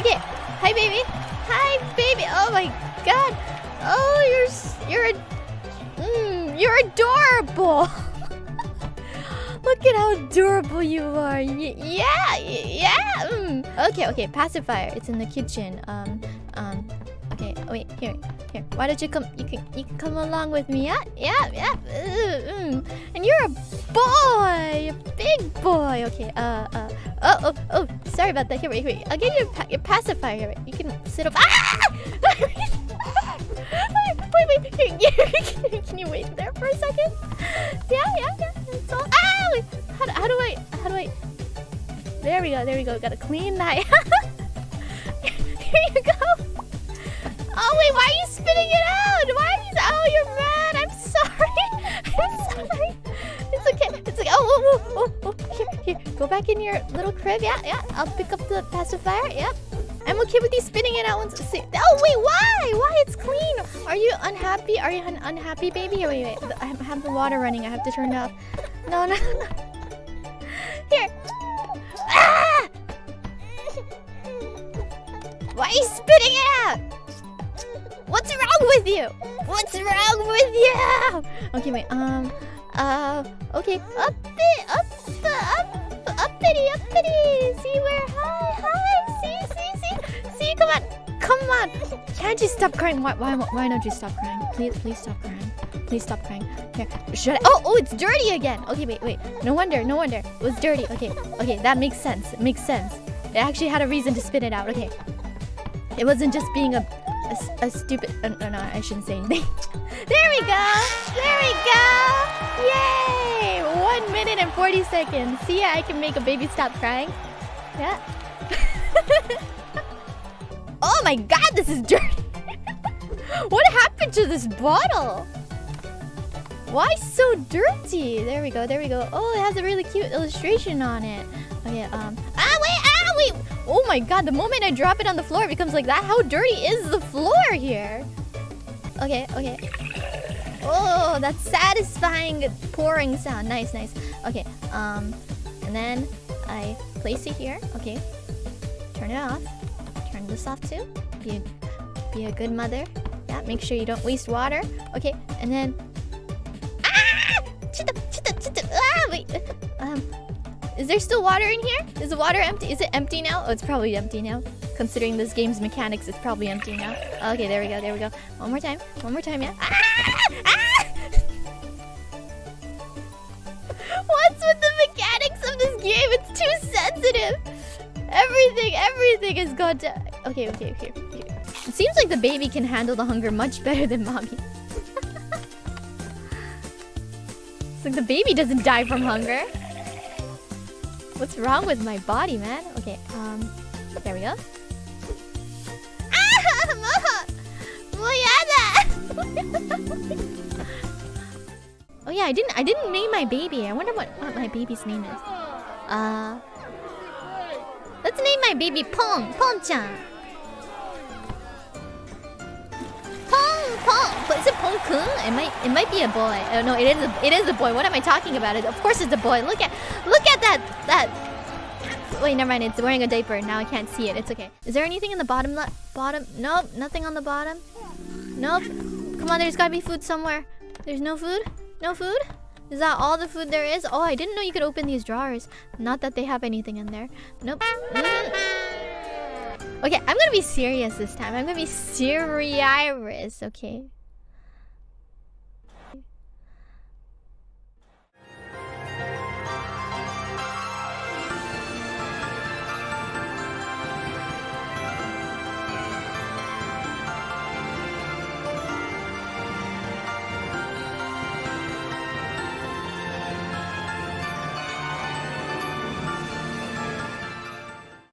Okay. Hi, baby. Hi, baby. Oh my god. Oh, you're you're mm, you're adorable. Look at how adorable you are. Y- yeah, yeah. Mm. Okay, okay. Pacifier. It's in the kitchen. Um, um. Okay. Wait. Here, here. Why don't you come? You can you can come along with me. Yeah, yeah, yeah. Uh, mm. And you're a boy, a big boy. Okay. Uh, uh. Oh, oh, oh. Sorry about that. Here, wait, wait. I'll get your pa- your pacifier. Here, wait. You can sit up. Ah! wait, wait. Here, here. Can you wait there for a second? Yeah, yeah, yeah. It's all. Ah! How, do- how do I? How do I? There we go. There we go. Gotta clean that. Oh, oh. Here, here. Go back in your little crib. Yeah, yeah. I'll pick up the pacifier. Yeah. I'm okay with you spitting it out once. See. Oh wait, why? Why? It's clean. Are you unhappy? Are you un unhappy, baby? Oh, wait, wait. I have the water running. I have to turn it off. No, no. no. Here. Ah! Why are you spitting it out? What's wrong with you? What's wrong with you? Okay, wait. Um. Uh. Okay. Up it. Up. Up. Uppity. Uppity. See where? Hi. Hi. See. See. See. See. Come on. Come on. Can't you stop crying? Why? Why? Why don't you stop crying? Please. Please stop crying. Please stop crying. Here. Should I? Oh. Oh. It's dirty again. Okay. Wait. Wait. No wonder. No wonder. It was dirty. Okay. Okay. That makes sense. It makes sense. It actually had a reason to spit it out. Okay. It wasn't just being a a, a stupid. Uh, no, no, I shouldn't say anything. there we go. There we go. Yay! One minute and forty seconds. See, I can make a baby stop crying. Yeah. oh my God, this is dirty. what happened to this bottle? Why so dirty? There we go. There we go. Oh, it has a really cute illustration on it. Okay. Um. Ah, Oh my god, the moment I drop it on the floor, it becomes like that. How dirty is the floor here? Okay, okay. Oh, that satisfying pouring sound. Nice, nice. Okay, um, and then I place it here. Okay, turn it off. Turn this off too. Be a, be a good mother. Yeah, make sure you don't waste water. Okay, and then. There still water in here? Is the water empty? Is it empty now? Oh, it's probably empty now. Considering this game's mechanics, it's probably empty now. Okay, there we go, there we go. One more time. One more time, yeah. Ah! Ah! What's with the mechanics of this game? It's too sensitive. Everything, everything is gone to... Okay, okay, okay, okay. It seems like the baby can handle the hunger much better than mommy. it's like the baby doesn't die from hunger. What's wrong with my body, man? Okay, um, there we go. Ah, oh yeah, I didn't, I didn't name my baby. I wonder what, what my baby's name is. Uh, let's name my baby Pong, Pong-chan. But is it Pong Kun? It might, it might be a boy. Oh no, it is, a, it is a boy. What am I talking about? It, of course, it's a boy. Look at, look at that, that. Wait, never mind. It's wearing a diaper. Now I can't see it. It's okay. Is there anything in the bottom? le- Bottom? Nope. Nothing on the bottom. Nope. Come on, there's gotta be food somewhere. There's no food. No food. Is that all the food there is? Oh, I didn't know you could open these drawers. Not that they have anything in there. Nope. Mm. Okay, I'm gonna be serious this time. I'm gonna be serious, okay?